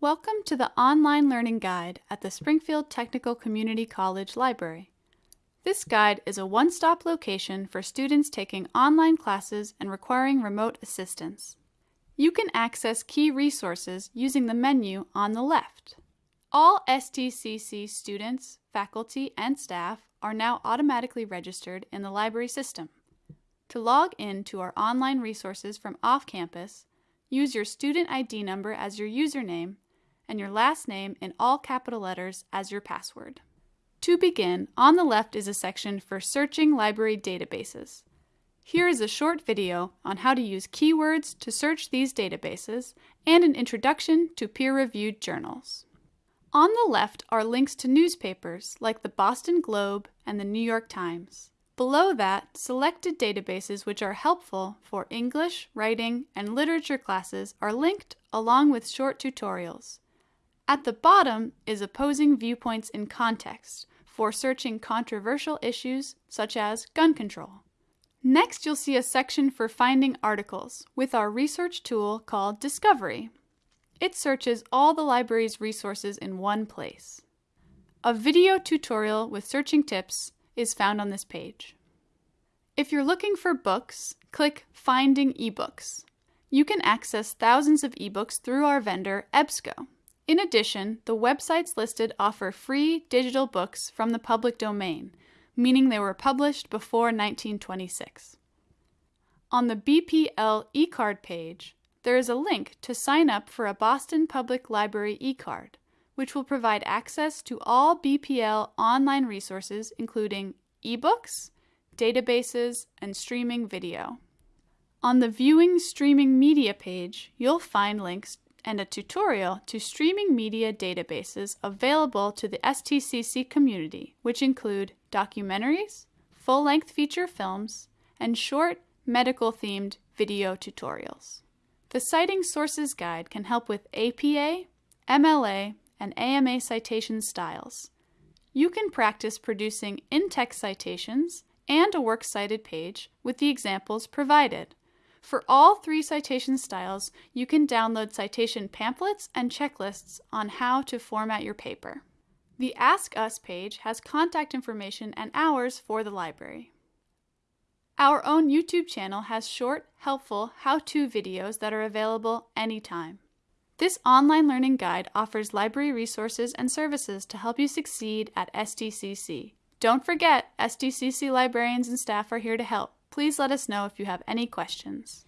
Welcome to the Online Learning Guide at the Springfield Technical Community College Library. This guide is a one-stop location for students taking online classes and requiring remote assistance. You can access key resources using the menu on the left. All STCC students, faculty, and staff are now automatically registered in the library system. To log in to our online resources from off-campus, use your student ID number as your username and your last name in all capital letters as your password. To begin, on the left is a section for searching library databases. Here is a short video on how to use keywords to search these databases and an introduction to peer-reviewed journals. On the left are links to newspapers like the Boston Globe and the New York Times. Below that, selected databases which are helpful for English, writing, and literature classes are linked along with short tutorials. At the bottom is opposing viewpoints in context for searching controversial issues such as gun control. Next, you'll see a section for finding articles with our research tool called Discovery. It searches all the library's resources in one place. A video tutorial with searching tips is found on this page. If you're looking for books, click Finding eBooks. You can access thousands of ebooks through our vendor, EBSCO. In addition, the websites listed offer free digital books from the public domain, meaning they were published before 1926. On the BPL eCard page, there is a link to sign up for a Boston Public Library eCard, which will provide access to all BPL online resources including ebooks, databases, and streaming video. On the Viewing Streaming Media page, you'll find links and a tutorial to streaming media databases available to the STCC community, which include documentaries, full-length feature films, and short medical-themed video tutorials. The Citing Sources Guide can help with APA, MLA, and AMA citation styles. You can practice producing in-text citations and a works cited page with the examples provided. For all three citation styles, you can download citation pamphlets and checklists on how to format your paper. The Ask Us page has contact information and hours for the library. Our own YouTube channel has short, helpful how-to videos that are available anytime. This online learning guide offers library resources and services to help you succeed at STCC. Don't forget, STCC librarians and staff are here to help please let us know if you have any questions.